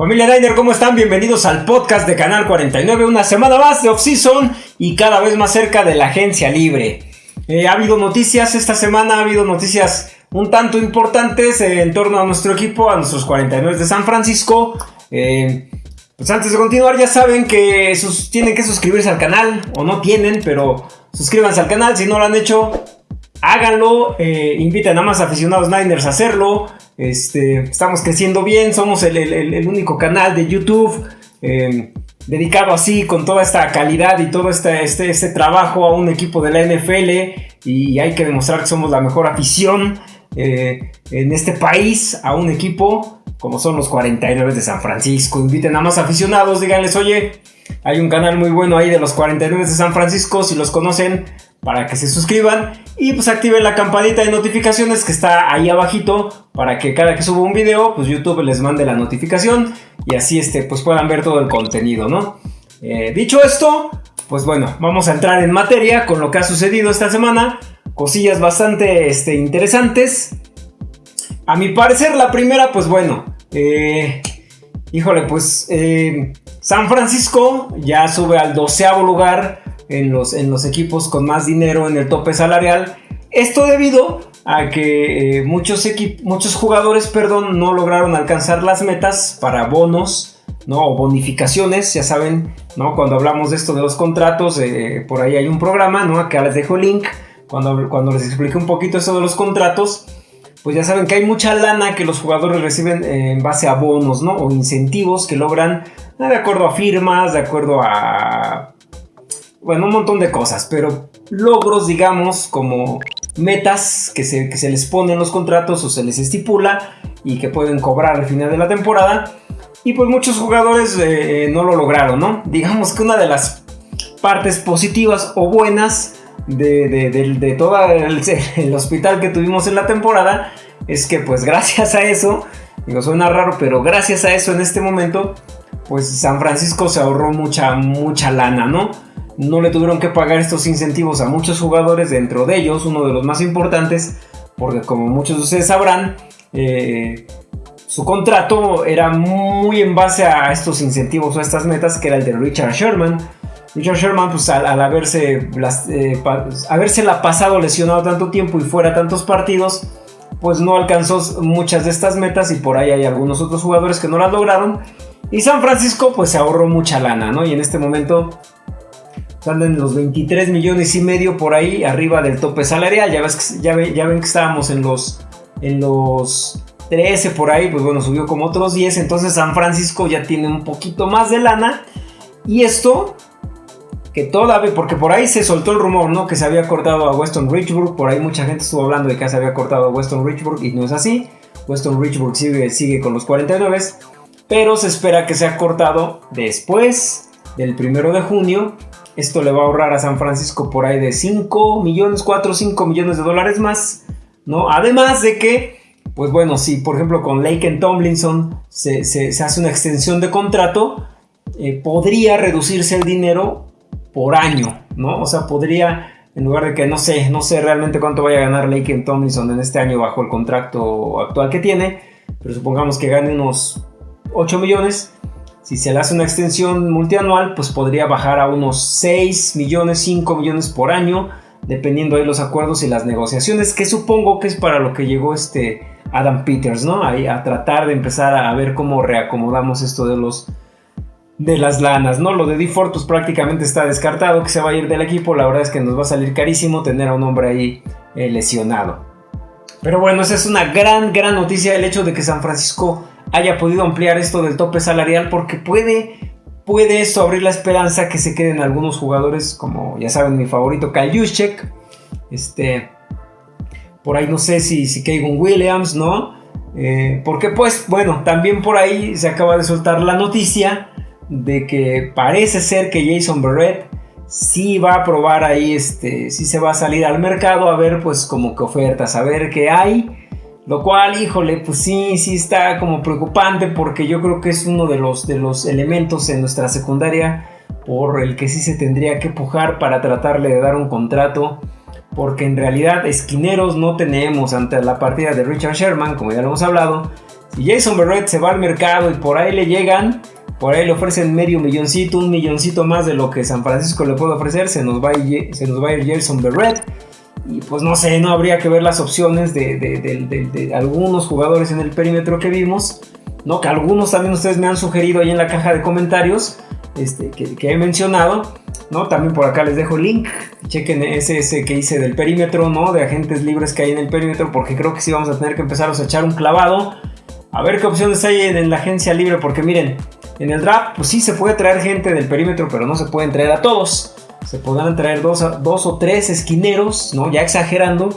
Familia Niner, ¿cómo están? Bienvenidos al podcast de Canal 49, una semana más de off-season y cada vez más cerca de la agencia libre. Eh, ha habido noticias esta semana, ha habido noticias un tanto importantes eh, en torno a nuestro equipo, a nuestros 49 de San Francisco. Eh, pues antes de continuar, ya saben que tienen que suscribirse al canal, o no tienen, pero suscríbanse al canal si no lo han hecho. Háganlo, inviten a más aficionados Niners a hacerlo. Este, estamos creciendo bien, somos el, único canal de YouTube em, dedicado así, con toda esta calidad y todo este, este, este, trabajo a un equipo de la NFL. Y hay que demostrar que somos la mejor afición eh, en este país a un equipo como son los 49 de San Francisco. Inviten a más aficionados, díganles, oye, hay un canal muy bueno ahí de los 49 de San Francisco, si los conocen, para que se suscriban y pues activen la campanita de notificaciones que está ahí abajito para que cada que suba un video pues YouTube les mande la notificación y así este pues puedan ver todo el contenido, ¿no? Eh, dicho esto, pues bueno, vamos a entrar en materia con lo que ha sucedido esta semana, cosillas bastante este, interesantes. A mi parecer la primera pues bueno, eh, híjole pues eh, San Francisco ya sube al doceavo lugar en los, en los equipos con más dinero en el tope salarial. Esto debido a que eh, muchos, muchos jugadores perdón, no lograron alcanzar las metas para bonos ¿no? o bonificaciones. Ya saben, ¿no? cuando hablamos de esto de los contratos, por ahí hay un programa, ¿no? acá les dejo el link. Cuando, cuando les expliqué un poquito esto de los contratos, pues ya saben que hay mucha lana que los jugadores reciben en base a bonos ¿no? o incentivos que logran de acuerdo a firmas, de acuerdo a bueno, un montón de cosas, pero logros, digamos, como metas que se, les ponen en los contratos o se les estipula y que pueden cobrar al final de la temporada. Y pues muchos jugadores eh, no lo lograron, ¿no? Digamos que una de las partes positivas o buenas de, todo el, el, hospital que tuvimos en la temporada es que pues gracias a eso, digo, suena raro, pero gracias a eso en este momento, pues San Francisco se ahorró mucha, mucha lana, ¿no? no le tuvieron que pagar estos incentivos a muchos jugadores, dentro de ellos uno de los más importantes, porque como muchos de ustedes sabrán, eh, su contrato era muy en base a estos incentivos o a estas metas, que era el de Richard Sherman. Richard Sherman, pues al, haberse, eh, haberse la pasado lesionado tanto tiempo y fuera tantos partidos, pues no alcanzó muchas de estas metas y por ahí hay algunos otros jugadores que no las lograron. Y San Francisco pues se ahorró mucha lana, ¿no? Y en este momento están en los 23 millones y medio por ahí, arriba del tope salarial. Ya, ves ya, ya ven que estábamos en los, en los 13 por ahí, pues bueno, subió como otros 10. Entonces San Francisco ya tiene un poquito más de lana. Y esto, que todavía, porque por ahí se soltó el rumor, ¿no? Que se había cortado a Weston Richburg. Por ahí mucha gente estuvo hablando de que se había cortado a Weston Richburg y no es así. Weston Richburg sigue, con los 49. Pero se espera que sea cortado después del primero de junio esto le va a ahorrar a San Francisco por ahí de 5 millones, 4 o 5 millones de dólares más, ¿no? Además de que, pues bueno, si por ejemplo con Lake Tomlinson se, hace una extensión de contrato, eh, podría reducirse el dinero por año, ¿no? O sea, podría, en lugar de que no sé, no sé realmente cuánto vaya a ganar Lake Tomlinson en este año bajo el contrato actual que tiene, pero supongamos que gane unos 8 millones, si se le hace una extensión multianual, pues podría bajar a unos 6 millones, 5 millones por año, dependiendo de los acuerdos y las negociaciones, que supongo que es para lo que llegó este Adam Peters, ¿no? Ahí a tratar de empezar a ver cómo reacomodamos esto de los de las lanas, ¿no? Lo de DeFord pues prácticamente está descartado que se va a ir del equipo, la verdad es que nos va a salir carísimo tener a un hombre ahí eh, lesionado. Pero bueno, esa es una gran, gran noticia el hecho de que San Francisco haya podido ampliar esto del tope salarial porque puede, puede esto abrir la esperanza que se queden algunos jugadores como ya saben mi favorito Kyle Juszczyk, este, por ahí no sé si, si Williams, ¿no? Eh, porque pues bueno, también por ahí se acaba de soltar la noticia de que parece ser que Jason Barrett sí va a probar ahí, este, sí se va a salir al mercado a ver pues como que ofertas, a ver qué hay lo cual, híjole, pues sí, sí está como preocupante porque yo creo que es uno de los, de los elementos en nuestra secundaria por el que sí se tendría que pujar para tratarle de dar un contrato. Porque en realidad esquineros no tenemos ante la partida de Richard Sherman, como ya lo hemos hablado. Si Jason Berrett se va al mercado y por ahí le llegan, por ahí le ofrecen medio milloncito, un milloncito más de lo que San Francisco le puede ofrecer, se nos va a ir, se nos va a ir. Y pues no sé, no habría que ver las opciones de, algunos jugadores en el perímetro que vimos. ¿no? Que algunos también ustedes me han sugerido ahí en la caja de comentarios. Este, que, he mencionado, ¿no? También por acá les dejo el link, chequen ese, ese que hice del perímetro, ¿no? De agentes libres que hay en el perímetro, porque creo que sí vamos a tener que empezar a echar un clavado, a ver qué opciones hay en, la agencia libre, porque miren, en el draft, pues sí se puede traer gente del perímetro, pero no se pueden traer a todos. Se podrán traer dos, dos o tres esquineros, ¿no? Ya exagerando.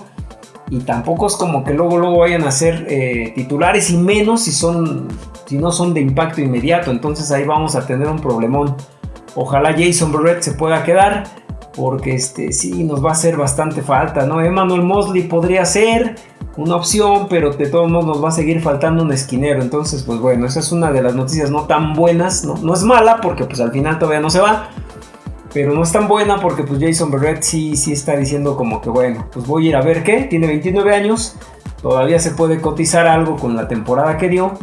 Y tampoco es como que luego, luego vayan a ser eh, titulares y menos si son si no son de impacto inmediato. Entonces ahí vamos a tener un problemón. Ojalá Jason Barrett se pueda quedar. Porque este, sí, nos va a hacer bastante falta, ¿no? Emmanuel Mosley podría ser una opción, pero de todos modos nos va a seguir faltando un esquinero. Entonces, pues bueno, esa es una de las noticias no tan buenas. No, no es mala, porque pues al final todavía no se va. Pero no es tan buena porque pues Jason Barrett sí, sí está diciendo como que bueno, pues voy a ir a ver qué. Tiene 29 años. Todavía se puede cotizar algo con la temporada que dio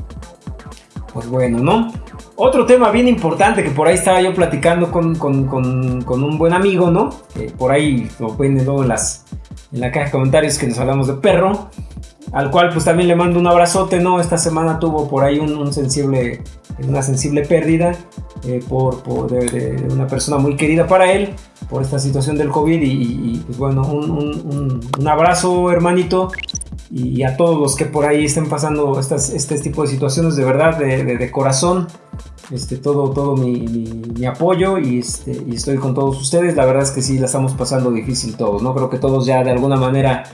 pues bueno, ¿no? Otro tema bien importante que por ahí estaba yo platicando con, un buen amigo, ¿no? por ahí lo pueden en, las, en la caja de comentarios que nos hablamos de perro. Al cual pues también le mando un abrazote, ¿no? Esta semana tuvo por ahí un, sensible, una sensible pérdida eh, por, de, una persona muy querida para él por esta situación del COVID y, pues bueno, un, un abrazo hermanito y a todos los que por ahí estén pasando estas, este tipo de situaciones, de verdad, de, corazón, este, todo, todo mi, apoyo y, este, y estoy con todos ustedes. La verdad es que sí, la estamos pasando difícil todos, ¿no? Creo que todos ya de alguna manera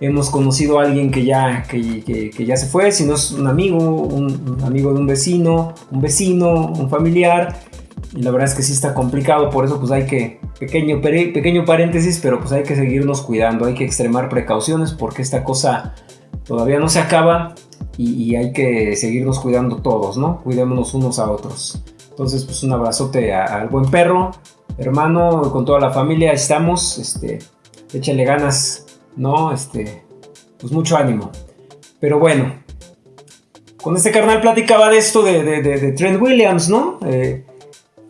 hemos conocido a alguien que ya, que, ya se fue, si no es un amigo, un, amigo de un vecino, un vecino, un familiar. Y la verdad es que sí está complicado, por eso pues hay que, pequeño, pequeño paréntesis, pero pues hay que seguirnos cuidando, hay que extremar precauciones porque esta cosa todavía no se acaba y, hay que seguirnos cuidando todos, ¿no? Cuidémonos unos a otros. Entonces, pues un abrazote al buen perro, hermano, con toda la familia, estamos, este, échale ganas, ¿no? Este, pues mucho ánimo. Pero bueno, con este carnal platicaba de esto de, Trent Williams, ¿no? Eh,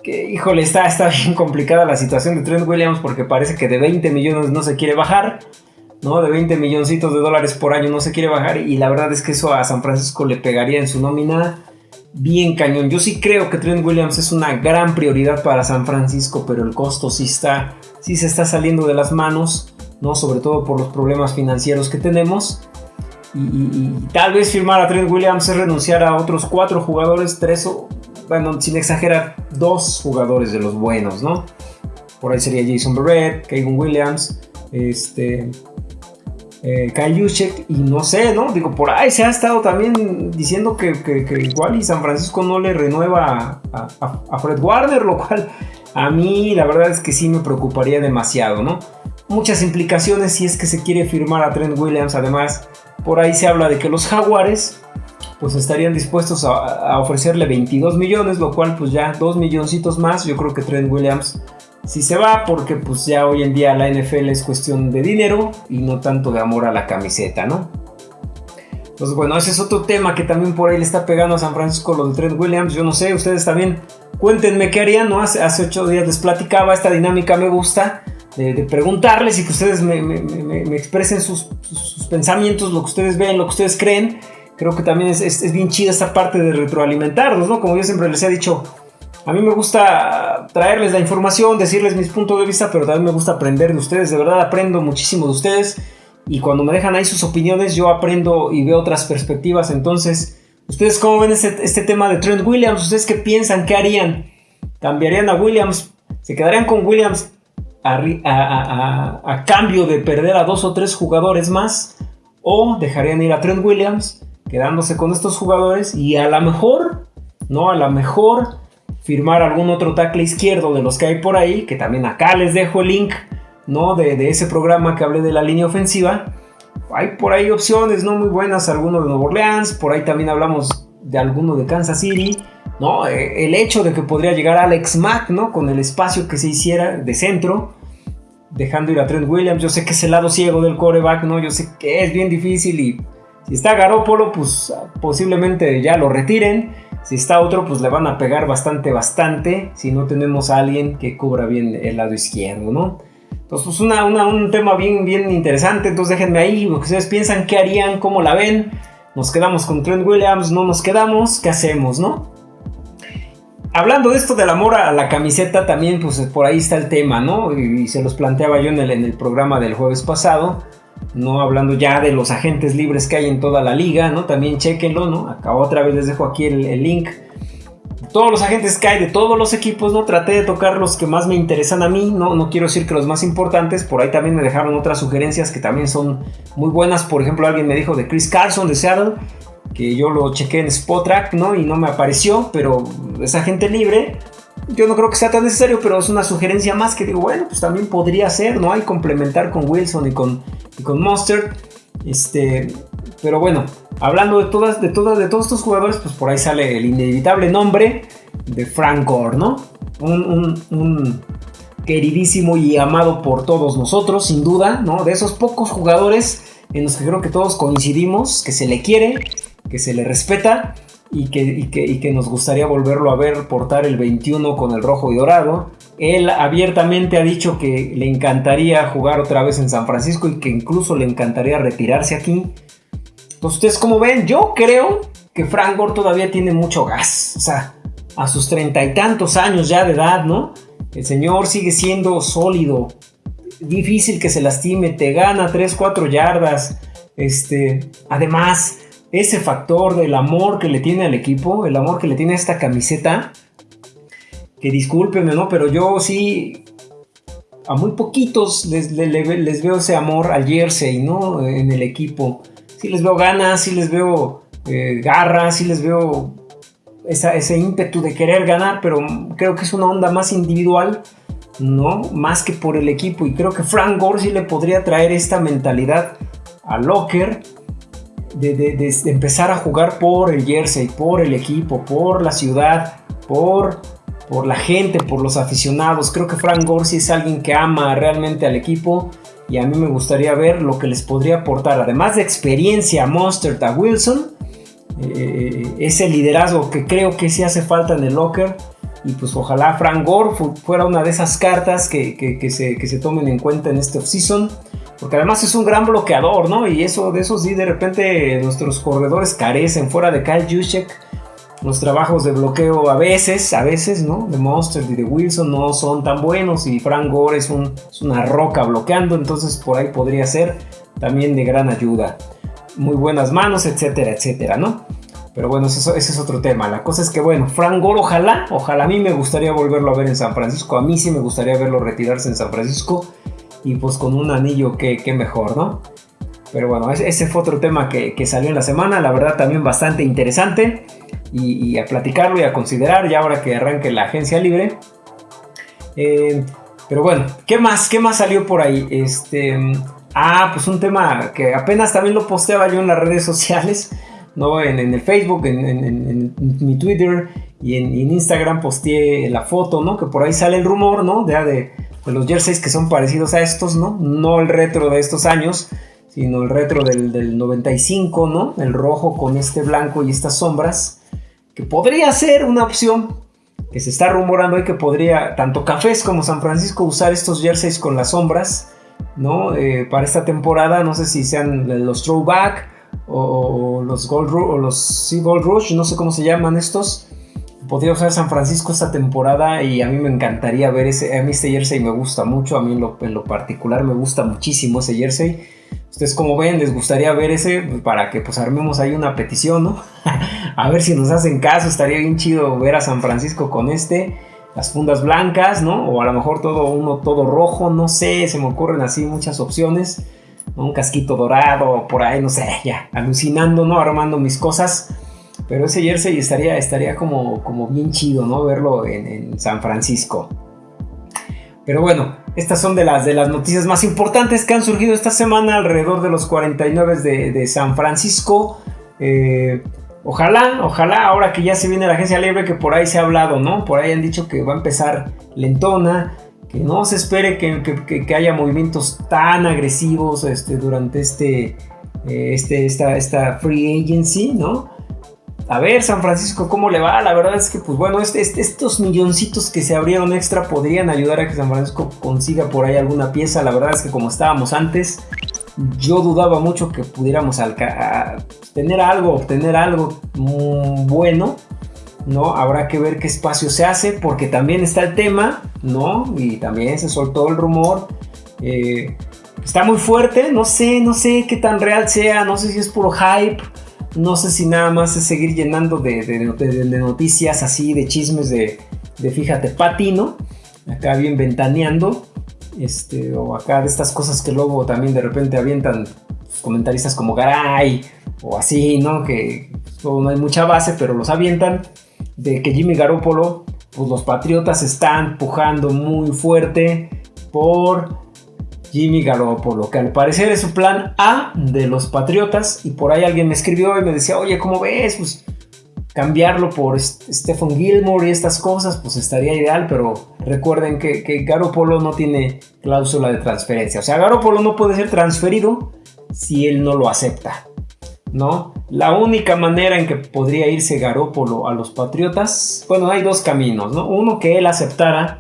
que híjole, está, está bien complicada la situación de Trent Williams porque parece que de 20 millones no se quiere bajar, ¿no? De 20 milloncitos de dólares por año no se quiere bajar y la verdad es que eso a San Francisco le pegaría en su nómina bien cañón. Yo sí creo que Trent Williams es una gran prioridad para San Francisco, pero el costo sí está, sí se está saliendo de las manos, ¿no? Sobre todo por los problemas financieros que tenemos. Y, tal vez firmar a Trent Williams es renunciar a otros cuatro jugadores, tres o bueno, sin exagerar, dos jugadores de los buenos, ¿no? Por ahí sería Jason Barrett, Kevin Williams, este, eh, Kyle y no sé, ¿no? Digo, por ahí se ha estado también diciendo que, igual y San Francisco no le renueva a, Fred Warner, lo cual a mí la verdad es que sí me preocuparía demasiado, ¿no? Muchas implicaciones si es que se quiere firmar a Trent Williams, además, por ahí se habla de que los Jaguares pues estarían dispuestos a, ofrecerle 22 millones, lo cual pues ya 2 milloncitos más, yo creo que Trent Williams sí se va porque pues ya hoy en día la NFL es cuestión de dinero y no tanto de amor a la camiseta, ¿no? Entonces bueno, ese es otro tema que también por ahí le está pegando a San Francisco lo de Trent Williams, yo no sé, ustedes también cuéntenme qué harían, ¿no? Hace, ocho días les platicaba, esta dinámica me gusta. De, preguntarles y que ustedes me, expresen sus, sus, pensamientos, lo que ustedes ven, lo que ustedes creen creo que también es, bien chida esta parte de retroalimentarnos, ¿no? Como yo siempre les he dicho, a mí me gusta traerles la información, decirles mis puntos de vista, pero también me gusta aprender de ustedes. De verdad aprendo muchísimo de ustedes. Y cuando me dejan ahí sus opiniones, yo aprendo y veo otras perspectivas. Entonces, ¿ustedes cómo ven este, este tema de Trent Williams? ¿Ustedes qué piensan? ¿Qué harían? ¿Cambiarían a Williams? ¿Se quedarían con Williams a cambio de perder a dos o tres jugadores más? ¿O dejarían ir a Trent Williams? quedándose con estos jugadores y a lo mejor, ¿no? A lo mejor firmar algún otro tackle izquierdo de los que hay por ahí, que también acá les dejo el link, ¿no? De, ese programa que hablé de la línea ofensiva. Hay por ahí opciones, ¿no? Muy buenas, alguno de Nueva Orleans, por ahí también hablamos de alguno de Kansas City, ¿no? Eh, el hecho de que podría llegar Alex Mack, ¿no? Con el espacio que se hiciera de centro, dejando ir a Trent Williams. Yo sé que es el lado ciego del coreback, ¿no? Yo sé que es bien difícil y Si está Garópolo, pues posiblemente ya lo retiren. Si está otro, pues le van a pegar bastante, bastante. Si no tenemos a alguien que cubra bien el lado izquierdo, ¿no? Entonces, pues una, un tema bien, bien interesante. Entonces déjenme ahí lo que ustedes piensan, qué harían, cómo la ven. Nos quedamos con Trent Williams, no nos quedamos, ¿qué hacemos, no? Hablando de esto del amor a la camiseta, también pues por ahí está el tema, ¿no? Y, se los planteaba yo en el, en el programa del jueves pasado no hablando ya de los agentes libres que hay en toda la liga, ¿no? También chequenlo, ¿no? Acá otra vez les dejo aquí el, link. Todos los agentes que hay de todos los equipos, ¿no? Traté de tocar los que más me interesan a mí, ¿no? No quiero decir que los más importantes, por ahí también me dejaron otras sugerencias que también son muy buenas. Por ejemplo, alguien me dijo de Chris Carson de Seattle, que yo lo chequé en Spotrack, ¿no? Y no me apareció, pero es agente libre yo no creo que sea tan necesario, pero es una sugerencia más que digo, bueno, pues también podría ser, ¿no? Hay complementar con Wilson y con, con Monster. Este, pero bueno, hablando de todas, de todas, de todos estos jugadores, pues por ahí sale el inevitable nombre de Frank Gore, ¿no? Un, queridísimo y amado por todos nosotros, sin duda, ¿no? De esos pocos jugadores en los que creo que todos coincidimos, que se le quiere, que se le respeta y que, que, nos gustaría volverlo a ver portar el 21 con el rojo y dorado. Él abiertamente ha dicho que le encantaría jugar otra vez en San Francisco y que incluso le encantaría retirarse aquí. Entonces, ustedes como ven, yo creo que Frank Gore todavía tiene mucho gas. O sea, a sus treinta y tantos años ya de edad, ¿no? El señor sigue siendo sólido. Difícil que se lastime, te gana 3, 4 yardas. Este, además, ese factor del amor que le tiene al equipo, el amor que le tiene a esta camiseta, que discúlpenme, ¿no? Pero yo sí, a muy poquitos les, veo ese amor al jersey, ¿no? En el equipo. Sí les veo ganas, sí les veo eh, garras, sí les veo ese ímpetu de querer ganar, pero creo que es una onda más individual, ¿no? Más que por el equipo. Y creo que Frank Gore sí le podría traer esta mentalidad a Locker de, empezar a jugar por el jersey, por el equipo, por la ciudad, por, por la gente, por los aficionados. Creo que Frank Gorsi es alguien que ama realmente al equipo y a mí me gustaría ver lo que les podría aportar, además de experiencia Monster a Wilson, eh, ese liderazgo que creo que sí hace falta en el locker. Y pues ojalá Frank Gore fuera una de esas cartas que, se, que se tomen en cuenta en este offseason. Porque además es un gran bloqueador, ¿no? Y eso, de eso sí, de repente nuestros corredores carecen. Fuera de Kyle Juszczyk, los trabajos de bloqueo a veces, a veces, ¿no? De Monster y de Wilson no son tan buenos. Y Frank Gore es, una roca bloqueando. Entonces por ahí podría ser también de gran ayuda. Muy buenas manos, etcétera, etcétera, ¿no? Pero bueno, ese es otro tema. La cosa es que, bueno, Frank Gore, ojalá, ojalá a mí me gustaría volverlo a ver en San Francisco. A mí sí me gustaría verlo retirarse en San Francisco y pues con un anillo que, mejor, ¿no? Pero bueno, ese fue otro tema que, salió en la semana, la verdad también bastante interesante y, a platicarlo y a considerar ya ahora que arranque la agencia libre. Eh, pero bueno, ¿qué más? ¿Qué más salió por ahí? Este, ah, pues un tema que apenas también lo posteaba yo en las redes sociales, ¿no? En, el Facebook, en, mi Twitter y en, Instagram posteé la foto, ¿no? Que por ahí sale el rumor, ¿no? De los jerseys que son parecidos a estos, ¿no? No el retro de estos años, sino el retro del, 95, ¿no? El rojo con este blanco y estas sombras, que podría ser una opción, que se está rumorando y que podría tanto Cafés como San Francisco usar estos jerseys con las sombras, ¿no? Eh, para esta temporada, no sé si sean los throwback o, los Gold o los Gold Rush, no sé cómo se llaman estos podría usar San Francisco esta temporada y a mí me encantaría ver ese. A mí este jersey me gusta mucho, a mí en lo, particular me gusta muchísimo ese jersey. Ustedes como ven, les gustaría ver ese pues, para que pues armemos ahí una petición, ¿no? a ver si nos hacen caso, estaría bien chido ver a San Francisco con este. Las fundas blancas, ¿no? O a lo mejor todo uno todo rojo, no sé, se me ocurren así muchas opciones. Un casquito dorado, por ahí, no sé, ya, alucinando, ¿no? Armando mis cosas. Pero ese jersey estaría, estaría como, como bien chido, ¿no? Verlo en, San Francisco. Pero bueno, estas son de las, de las noticias más importantes que han surgido esta semana alrededor de los 49 de, San Francisco. Eh, ojalá, ojalá, ahora que ya se viene la agencia libre, que por ahí se ha hablado, ¿no? Por ahí han dicho que va a empezar lentona, que no se espere que, haya movimientos tan agresivos este, durante este eh, este, esta, esta free agency, ¿no? A ver, San Francisco, ¿cómo le va? La verdad es que, pues bueno, este, este, estos milloncitos que se abrieron extra podrían ayudar a que San Francisco consiga por ahí alguna pieza. La verdad es que como estábamos antes, yo dudaba mucho que pudiéramos tener algo, obtener algo bueno, ¿no? Habrá que ver qué espacio se hace, porque también está el tema, ¿no? Y también se soltó el rumor. Eh, está muy fuerte, no sé, no sé qué tan real sea, no sé si es puro hype, no sé si nada más es seguir llenando de, noticias así, de chismes de, fíjate, patino, acá bien ventaneando. Este, o acá de estas cosas que luego también de repente avientan comentaristas como Garay o así, ¿no? Que no hay mucha base, pero los avientan de que Jimmy Garoppolo, pues los Patriotas están pujando muy fuerte por Jimmy Garoppolo, que al parecer es su plan A de los Patriotas y por ahí alguien me escribió y me decía, oye, ¿cómo ves? Pues cambiarlo por Stephen Gilmore y estas cosas, pues estaría ideal, pero recuerden que, Garoppolo no tiene cláusula de transferencia. O sea, Garoppolo no puede ser transferido si él no lo acepta. ¿No? La única manera en que podría irse Garópolo a los Patriotas, bueno, hay dos caminos, ¿no? Uno que él aceptara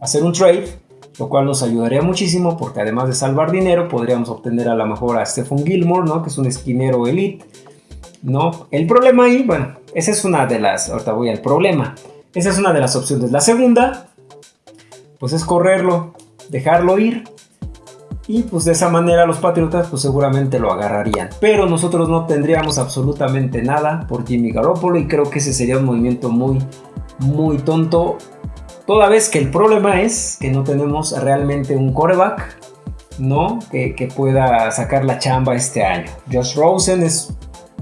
hacer un trade, lo cual nos ayudaría muchísimo porque además de salvar dinero, podríamos obtener a lo mejor a Stephen Gilmore, ¿no? Que es un esquinero elite, ¿no? El problema ahí, bueno, esa es una de las, ahorita voy al problema, esa es una de las opciones. La segunda, pues es correrlo, dejarlo ir y pues de esa manera los Patriotas pues seguramente lo agarrarían. Pero nosotros no tendríamos absolutamente nada por Jimmy Garoppolo y creo que ese sería un movimiento muy, muy tonto. Toda vez que el problema es que no tenemos realmente un coreback, ¿no? Que, pueda sacar la chamba este año. Josh Rosen es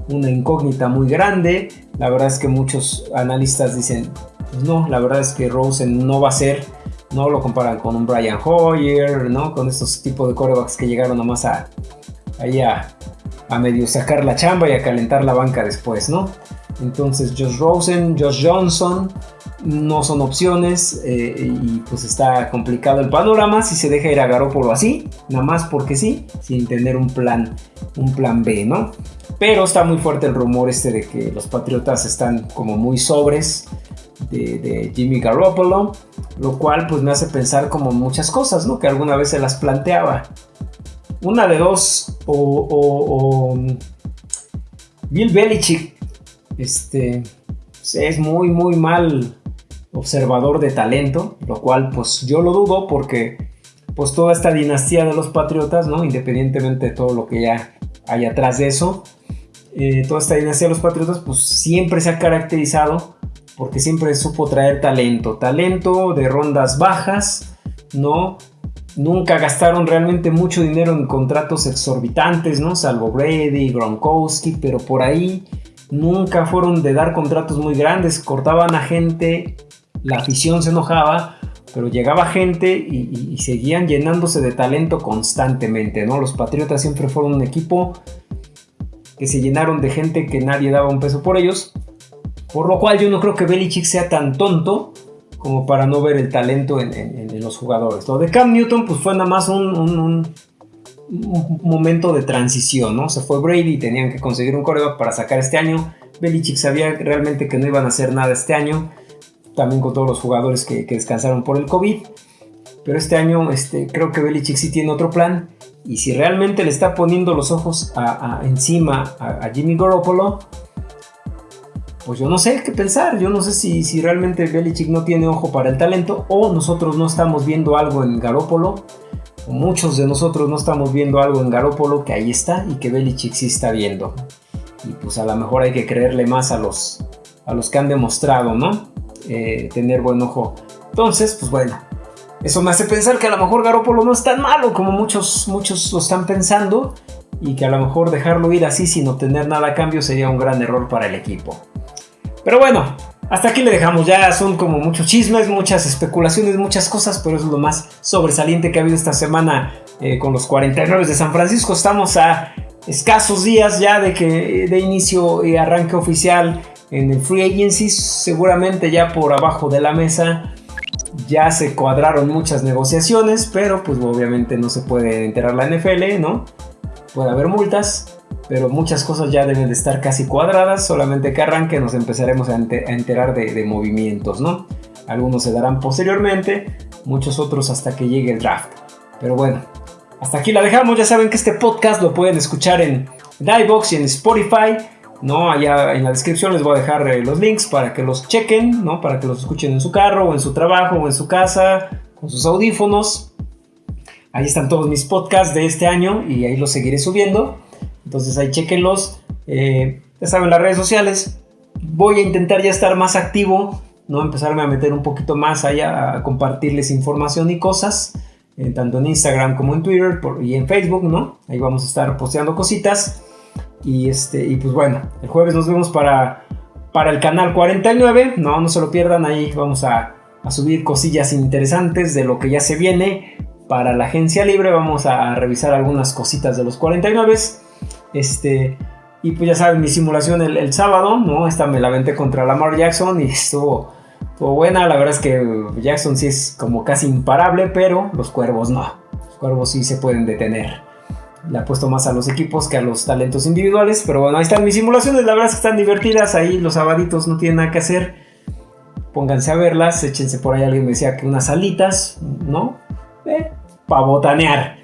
una incógnita muy grande. La verdad es que muchos analistas dicen, pues no, la verdad es que Rosen no va a ser, no lo comparan con un Brian Hoyer, ¿no? Con estos tipos de corebacks que llegaron nomás a, a, a medio sacar la chamba y a calentar la banca después, ¿no? Entonces Josh Rosen, Josh Johnson no son opciones eh, y pues está complicado el panorama si se deja ir a Garoppolo así, nada más porque sí, sin tener un plan, un plan B, ¿no? Pero está muy fuerte el rumor este de que los Patriotas están como muy sobres de, Jimmy Garoppolo, lo cual pues me hace pensar como muchas cosas, ¿no? Que alguna vez se las planteaba. Una de dos, o, Bill Belichick, este, es muy, muy mal observador de talento, lo cual pues yo lo dudo porque pues toda esta dinastía de los Patriotas, ¿no? Independientemente de todo lo que ya hay atrás de eso, eh, toda esta dinastía de los Patriotas pues siempre se ha caracterizado porque siempre supo traer talento, talento de rondas bajas, ¿no? Nunca gastaron realmente mucho dinero en contratos exorbitantes, ¿no? Salvo Brady, Gronkowski, pero por ahí nunca fueron de dar contratos muy grandes, cortaban a gente, la afición se enojaba, pero llegaba gente y, seguían llenándose de talento constantemente, ¿no? Los Patriotas siempre fueron un equipo que se llenaron de gente que nadie daba un peso por ellos por lo cual yo no creo que Belichick sea tan tonto como para no ver el talento en, los jugadores. Lo de Cam Newton pues fue nada más un, momento de transición, ¿no? Se fue Brady tenían que conseguir un coreback para sacar este año. Belichick sabía realmente que no iban a hacer nada este año, también con todos los jugadores que, descansaron por el COVID. Pero este año este, creo que Belichick sí tiene otro plan. Y si realmente le está poniendo los ojos encima a, a Jimmy Garoppolo, pues yo no sé qué pensar. Yo no sé si, si realmente Belichick no tiene ojo para el talento o nosotros no estamos viendo algo en Garópolo. Muchos de nosotros no estamos viendo algo en Garópolo que ahí está y que Belichick sí está viendo. Y pues a lo mejor hay que creerle más a los, a los que han demostrado, ¿no? Eh, tener buen ojo. Entonces, pues bueno, eso me hace pensar que a lo mejor Garópolo no es tan malo como muchos, muchos lo están pensando y que a lo mejor dejarlo ir así sin obtener nada a cambio sería un gran error para el equipo. Pero bueno, hasta aquí le dejamos. Ya son como muchos chismes, muchas especulaciones, muchas cosas, pero es lo más sobresaliente que ha habido esta semana eh, con los 49 de San Francisco. Estamos a escasos días ya de que de inicio y arranque oficial en el Free Agency. Seguramente ya por abajo de la mesa ya se cuadraron muchas negociaciones, pero pues obviamente no se puede enterar la NFL, ¿no? Puede haber multas. Pero muchas cosas ya deben de estar casi cuadradas, solamente que arranque nos empezaremos a, enterar de, movimientos, ¿no? Algunos se darán posteriormente, muchos otros hasta que llegue el draft. Pero bueno, hasta aquí la dejamos, ya saben que este podcast lo pueden escuchar en iBox y en Spotify. ¿no? Allá en la descripción les voy a dejar eh, los links para que los chequen, ¿no? Para que los escuchen en su carro o en su trabajo o en su casa con sus audífonos. Ahí están todos mis podcasts de este año y ahí los seguiré subiendo. Entonces ahí chequenlos. Eh, ya saben, las redes sociales. Voy a intentar ya estar más activo, ¿no? Empezarme a meter un poquito más allá a compartirles información y cosas. Eh, tanto en Instagram como en Twitter y en Facebook, ¿no? Ahí vamos a estar posteando cositas. Y, este, y pues bueno, el jueves nos vemos para, para el canal 49. No, no se lo pierdan, ahí vamos a, a subir cosillas interesantes de lo que ya se viene. Para la agencia libre vamos a revisar algunas cositas de los 49. Este, y pues ya saben, mi simulación el, sábado, ¿no? Esta me la venté contra Lamar Jackson y estuvo, estuvo, buena. La verdad es que Jackson sí es como casi imparable, pero los cuervos no. Los cuervos sí se pueden detener le apuesto más a los equipos que a los talentos individuales. Pero bueno, ahí están mis simulaciones. La verdad es que están divertidas. Ahí los sabaditos no tienen nada que hacer. Pónganse a verlas. Échense por ahí. Alguien me decía que unas alitas, ¿no? Eh, para botanear.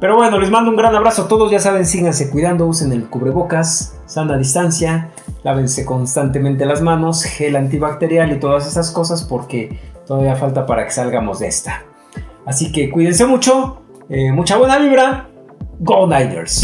Pero bueno, les mando un gran abrazo a todos. Ya saben, síganse cuidando. Usen el cubrebocas. Sana distancia. Lávense constantemente las manos. Gel antibacterial y todas esas cosas. Porque todavía falta para que salgamos de esta. Así que cuídense mucho. Eh, mucha buena vibra Go Niners!